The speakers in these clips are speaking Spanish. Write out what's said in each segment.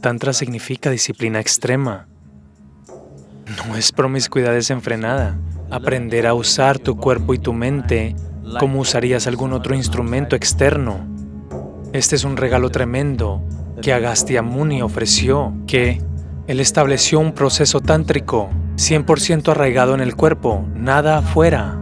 Tantra significa disciplina extrema. No es promiscuidad desenfrenada. Aprender a usar tu cuerpo y tu mente como usarías algún otro instrumento externo. Este es un regalo tremendo que Agastya Muni ofreció, que él estableció un proceso tántrico 100% arraigado en el cuerpo, nada afuera.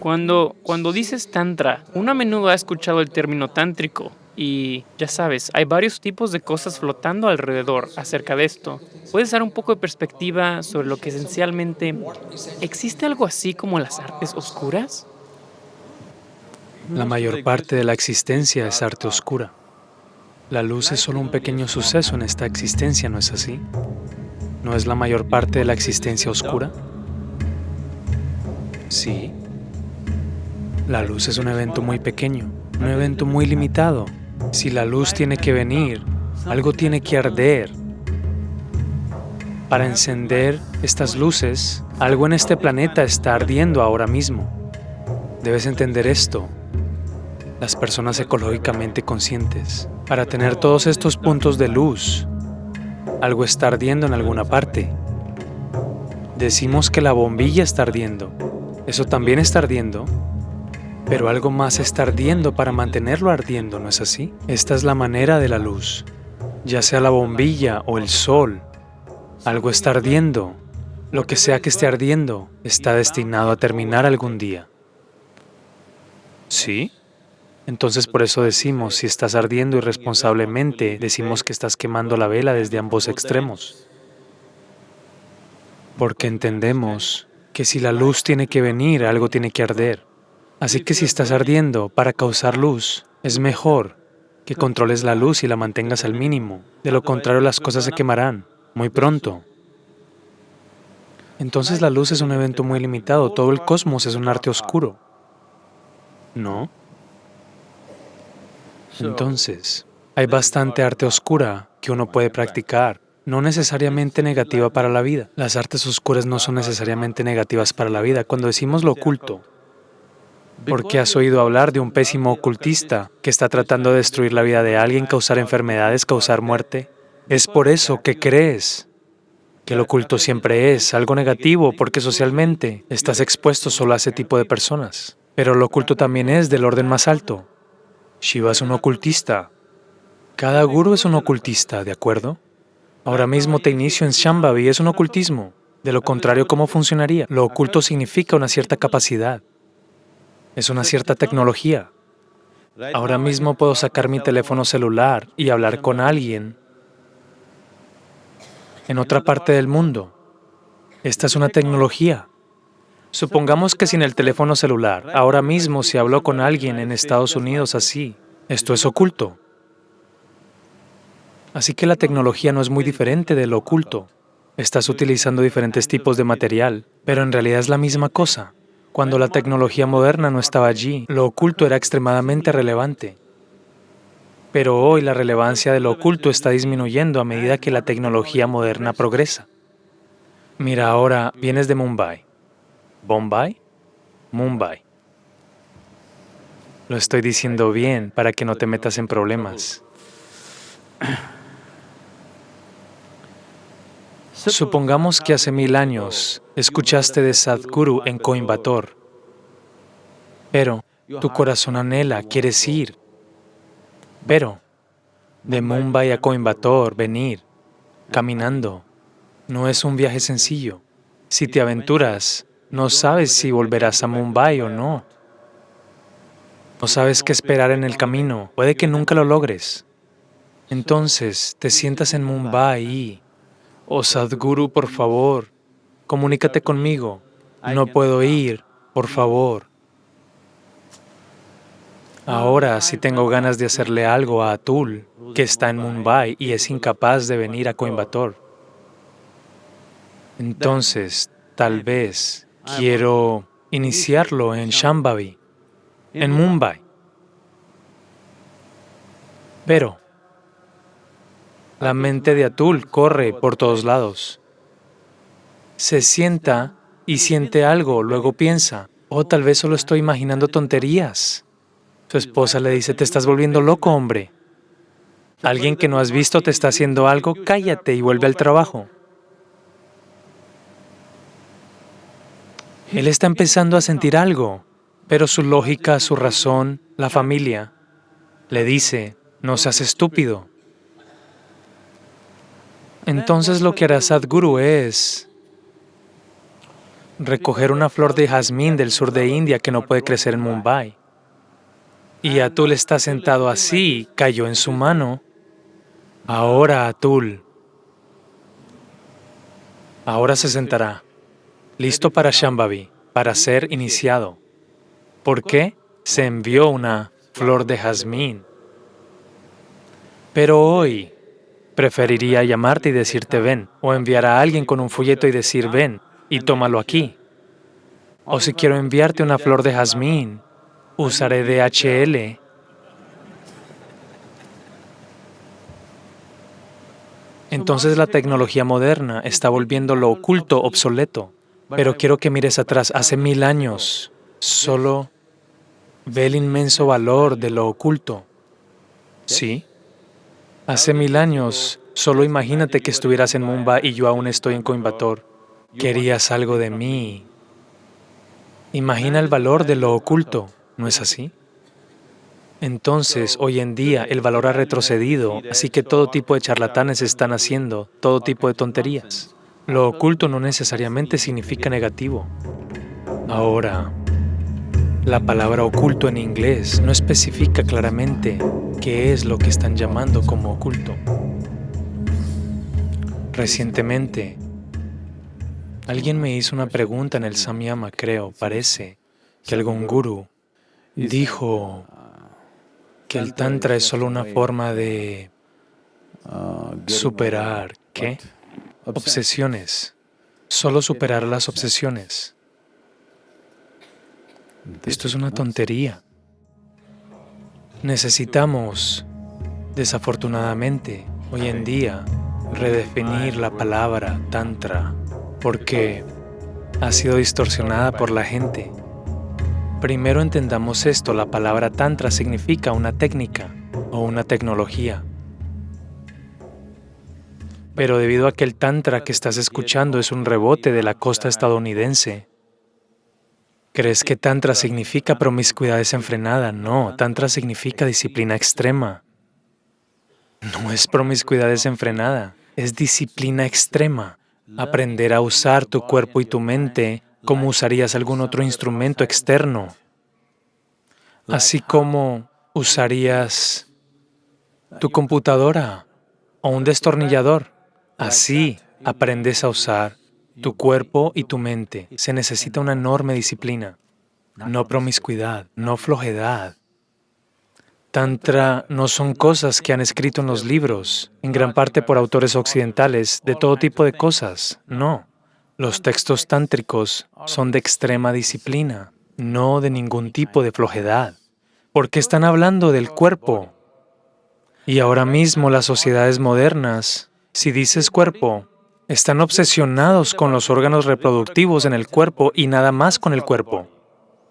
Cuando, cuando dices tantra, uno a menudo ha escuchado el término tántrico y ya sabes, hay varios tipos de cosas flotando alrededor acerca de esto. ¿Puedes dar un poco de perspectiva sobre lo que esencialmente existe algo así como las artes oscuras? La mayor parte de la existencia es arte oscura. La luz es solo un pequeño suceso en esta existencia, ¿no es así? ¿No es la mayor parte de la existencia oscura? Sí. La luz es un evento muy pequeño, un evento muy limitado. Si la luz tiene que venir, algo tiene que arder. Para encender estas luces, algo en este planeta está ardiendo ahora mismo. Debes entender esto las personas ecológicamente conscientes. Para tener todos estos puntos de luz, algo está ardiendo en alguna parte. Decimos que la bombilla está ardiendo. Eso también está ardiendo. Pero algo más está ardiendo para mantenerlo ardiendo, ¿no es así? Esta es la manera de la luz. Ya sea la bombilla o el sol, algo está ardiendo. Lo que sea que esté ardiendo está destinado a terminar algún día. ¿Sí? Entonces por eso decimos, si estás ardiendo irresponsablemente, decimos que estás quemando la vela desde ambos extremos. Porque entendemos que si la luz tiene que venir, algo tiene que arder. Así que si estás ardiendo para causar luz, es mejor que controles la luz y la mantengas al mínimo. De lo contrario, las cosas se quemarán muy pronto. Entonces la luz es un evento muy limitado, todo el cosmos es un arte oscuro. ¿No? Entonces, hay bastante arte oscura que uno puede practicar, no necesariamente negativa para la vida. Las artes oscuras no son necesariamente negativas para la vida. Cuando decimos lo oculto, porque has oído hablar de un pésimo ocultista que está tratando de destruir la vida de alguien, causar enfermedades, causar muerte. Es por eso que crees que lo oculto siempre es algo negativo, porque socialmente estás expuesto solo a ese tipo de personas. Pero lo oculto también es del orden más alto, Shiva es un ocultista. Cada guru es un ocultista, ¿de acuerdo? Ahora mismo te inicio en Shambhavi, es un ocultismo. De lo contrario, ¿cómo funcionaría? Lo oculto significa una cierta capacidad. Es una cierta tecnología. Ahora mismo puedo sacar mi teléfono celular y hablar con alguien en otra parte del mundo. Esta es una tecnología. Supongamos que sin el teléfono celular, ahora mismo si hablo con alguien en Estados Unidos así, esto es oculto. Así que la tecnología no es muy diferente de lo oculto. Estás utilizando diferentes tipos de material, pero en realidad es la misma cosa. Cuando la tecnología moderna no estaba allí, lo oculto era extremadamente relevante. Pero hoy la relevancia de lo oculto está disminuyendo a medida que la tecnología moderna progresa. Mira, ahora vienes de Mumbai. Bombay, Mumbai. Lo estoy diciendo bien para que no te metas en problemas. Supongamos que hace mil años escuchaste de Sadhguru en Coimbatore, pero tu corazón anhela, quieres ir, pero de Mumbai a Coimbatore, venir, caminando, no es un viaje sencillo. Si te aventuras, no sabes si volverás a Mumbai o no. No sabes qué esperar en el camino. Puede que nunca lo logres. Entonces, te sientas en Mumbai y... Oh Sadhguru, por favor, comunícate conmigo. No puedo ir, por favor. Ahora, si tengo ganas de hacerle algo a Atul, que está en Mumbai y es incapaz de venir a Coimbatore, entonces, tal vez Quiero iniciarlo en Shambhavi, en Mumbai. Pero la mente de Atul corre por todos lados. Se sienta y siente algo, luego piensa, O tal vez solo estoy imaginando tonterías. Su esposa le dice, te estás volviendo loco, hombre. Alguien que no has visto te está haciendo algo, cállate y vuelve al trabajo. Él está empezando a sentir algo, pero su lógica, su razón, la familia, le dice, no seas estúpido. Entonces lo que hará Sadhguru es recoger una flor de jazmín del sur de India que no puede crecer en Mumbai. Y Atul está sentado así, cayó en su mano. Ahora Atul, ahora se sentará, listo para Shambhavi, para ser iniciado. ¿Por qué? Se envió una flor de jazmín. Pero hoy preferiría llamarte y decirte ven, o enviar a alguien con un folleto y decir ven, y tómalo aquí. O si quiero enviarte una flor de jazmín, usaré DHL. Entonces la tecnología moderna está volviendo lo oculto obsoleto. Pero quiero que mires atrás, hace mil años, solo ve el inmenso valor de lo oculto. ¿Sí? Hace mil años, solo imagínate que estuvieras en Mumbai y yo aún estoy en Coimbatore. Querías algo de mí. Imagina el valor de lo oculto, ¿no es así? Entonces, hoy en día, el valor ha retrocedido, así que todo tipo de charlatanes están haciendo todo tipo de tonterías. Lo oculto no necesariamente significa negativo. Ahora, la palabra oculto en inglés no especifica claramente qué es lo que están llamando como oculto. Recientemente, alguien me hizo una pregunta en el Samyama, creo, parece, que algún guru dijo que el Tantra es solo una forma de superar, ¿qué? Obsesiones. Solo superar las obsesiones. Esto es una tontería. Necesitamos, desafortunadamente, hoy en día, redefinir la palabra tantra porque ha sido distorsionada por la gente. Primero entendamos esto, la palabra tantra significa una técnica o una tecnología. Pero debido a que el Tantra que estás escuchando es un rebote de la costa estadounidense, ¿crees que Tantra significa promiscuidad desenfrenada? No, Tantra significa disciplina extrema. No es promiscuidad desenfrenada, es disciplina extrema. Aprender a usar tu cuerpo y tu mente como usarías algún otro instrumento externo, así como usarías tu computadora o un destornillador. Así aprendes a usar tu cuerpo y tu mente. Se necesita una enorme disciplina, no promiscuidad, no flojedad. Tantra no son cosas que han escrito en los libros, en gran parte por autores occidentales, de todo tipo de cosas, no. Los textos tántricos son de extrema disciplina, no de ningún tipo de flojedad, porque están hablando del cuerpo. Y ahora mismo las sociedades modernas si dices cuerpo, están obsesionados con los órganos reproductivos en el cuerpo y nada más con el cuerpo.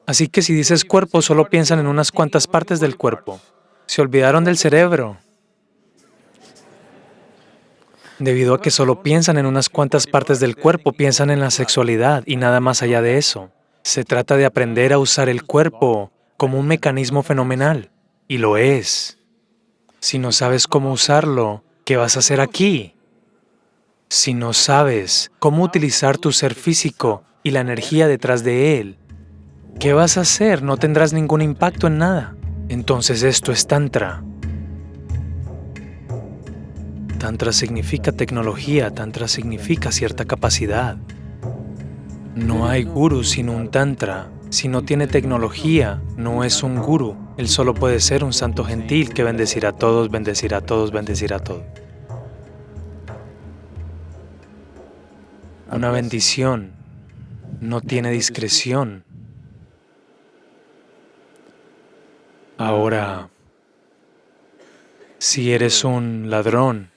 Así que si dices cuerpo, solo piensan en unas cuantas partes del cuerpo. Se olvidaron del cerebro. Debido a que solo piensan en unas cuantas partes del cuerpo, piensan en la sexualidad y nada más allá de eso. Se trata de aprender a usar el cuerpo como un mecanismo fenomenal, y lo es. Si no sabes cómo usarlo, ¿qué vas a hacer aquí? Si no sabes cómo utilizar tu ser físico y la energía detrás de él, ¿qué vas a hacer? No tendrás ningún impacto en nada. Entonces esto es Tantra. Tantra significa tecnología, Tantra significa cierta capacidad. No hay guru sin un Tantra. Si no tiene tecnología, no es un guru. Él solo puede ser un santo gentil que bendecirá a todos, bendecirá a todos, bendecirá a todos. Una bendición no tiene discreción. Ahora, si eres un ladrón,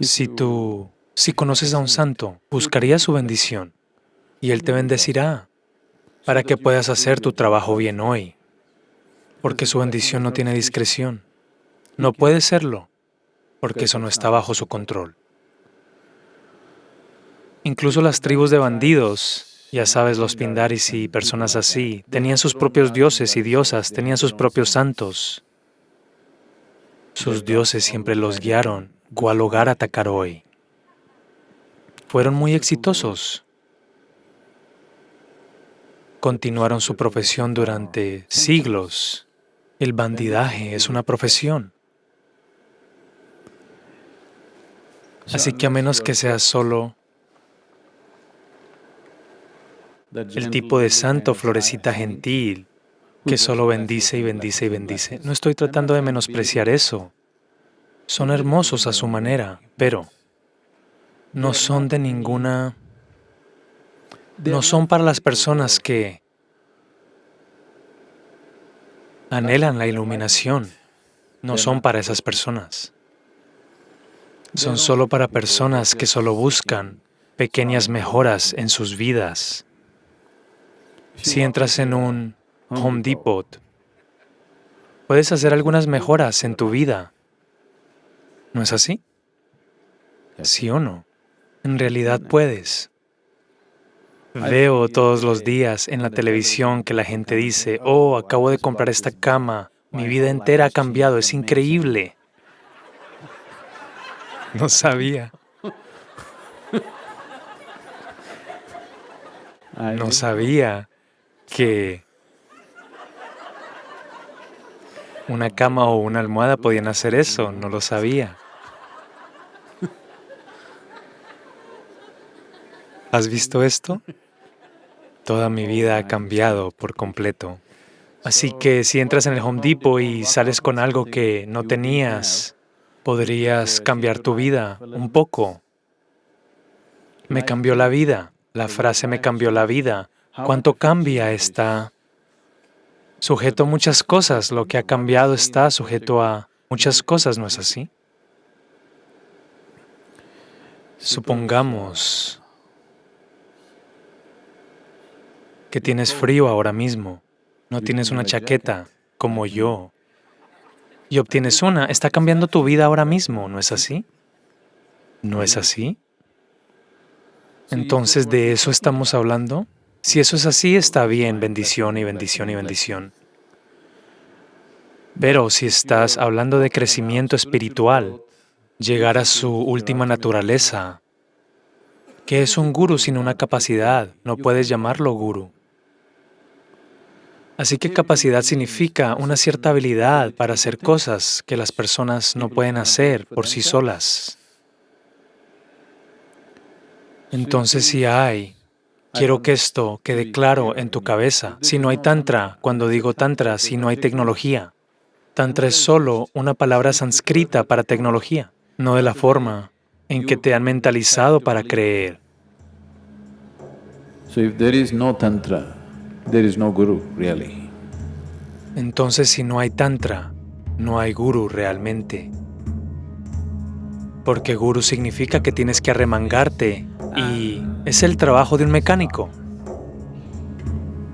si tú Si conoces a un santo, buscarías su bendición y él te bendecirá para que puedas hacer tu trabajo bien hoy, porque su bendición no tiene discreción. No puede serlo, porque eso no está bajo su control. Incluso las tribus de bandidos, ya sabes, los pindaris y personas así, tenían sus propios dioses y diosas, tenían sus propios santos. Sus dioses siempre los guiaron cuál hogar atacar hoy. Fueron muy exitosos continuaron su profesión durante siglos. El bandidaje es una profesión. Así que a menos que seas solo el tipo de santo florecita gentil que solo bendice y bendice y bendice, no estoy tratando de menospreciar eso. Son hermosos a su manera, pero no son de ninguna no son para las personas que anhelan la iluminación. No son para esas personas. Son solo para personas que solo buscan pequeñas mejoras en sus vidas. Si entras en un Home Depot, puedes hacer algunas mejoras en tu vida. ¿No es así? ¿Sí o no? En realidad puedes. Veo todos los días en la televisión que la gente dice, oh, acabo de comprar esta cama, mi vida entera ha cambiado, es increíble. No sabía. No sabía que una cama o una almohada podían hacer eso, no lo sabía. ¿Has visto esto? Toda mi vida ha cambiado por completo. Así que si entras en el Home Depot y sales con algo que no tenías, podrías cambiar tu vida un poco. Me cambió la vida. La frase me cambió la vida. ¿Cuánto cambia está sujeto a muchas cosas? Lo que ha cambiado está sujeto a muchas cosas, ¿no es así? Supongamos que tienes frío ahora mismo, no tienes una chaqueta como yo, y obtienes una, está cambiando tu vida ahora mismo, ¿no es así? ¿No es así? Entonces, ¿de eso estamos hablando? Si eso es así, está bien, bendición y bendición y bendición. Pero si estás hablando de crecimiento espiritual, llegar a su última naturaleza, ¿qué es un guru sin una capacidad? No puedes llamarlo guru. Así que capacidad significa una cierta habilidad para hacer cosas que las personas no pueden hacer por sí solas. Entonces si hay, quiero que esto quede claro en tu cabeza, si no hay tantra, cuando digo tantra, si no hay tecnología, tantra es solo una palabra sánscrita para tecnología, no de la forma en que te han mentalizado para creer. So if there is no tantra, there is no guru really. Entonces si no hay tantra, no hay guru realmente. Porque guru significa que tienes que arremangarte y es el trabajo de un mecánico.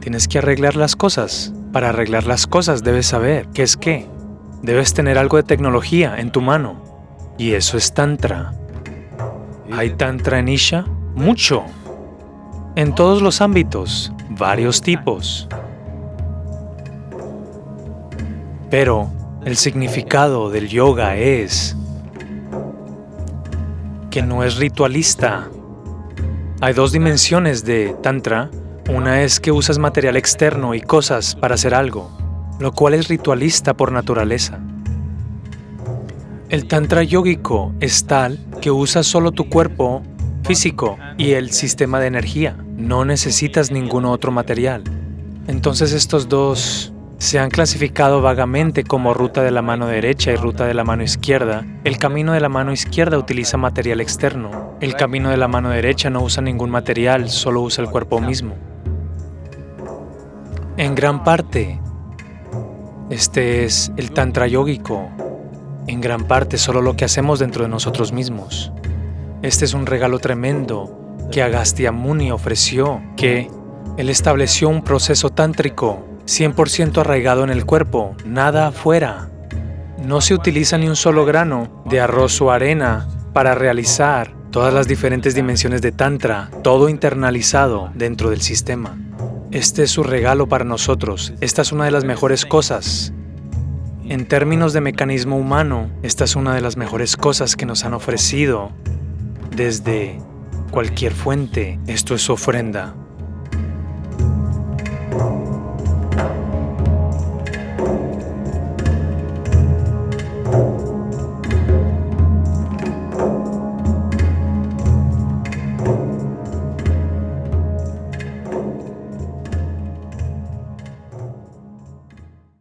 Tienes que arreglar las cosas. Para arreglar las cosas debes saber qué es qué. Debes tener algo de tecnología en tu mano. Y eso es tantra. ¿Hay tantra en Isha? Mucho. En todos los ámbitos varios tipos. Pero el significado del yoga es que no es ritualista. Hay dos dimensiones de Tantra. Una es que usas material externo y cosas para hacer algo, lo cual es ritualista por naturaleza. El Tantra yógico es tal que usas solo tu cuerpo físico y el sistema de energía. No necesitas ningún otro material. Entonces estos dos se han clasificado vagamente como ruta de la mano derecha y ruta de la mano izquierda. El camino de la mano izquierda utiliza material externo. El camino de la mano derecha no usa ningún material, solo usa el cuerpo mismo. En gran parte, este es el tantra yógico. En gran parte solo lo que hacemos dentro de nosotros mismos. Este es un regalo tremendo que Agastya Muni ofreció, que él estableció un proceso tántrico 100% arraigado en el cuerpo, nada afuera. No se utiliza ni un solo grano de arroz o arena para realizar todas las diferentes dimensiones de Tantra, todo internalizado dentro del sistema. Este es su regalo para nosotros. Esta es una de las mejores cosas. En términos de mecanismo humano, esta es una de las mejores cosas que nos han ofrecido desde cualquier fuente. Esto es ofrenda.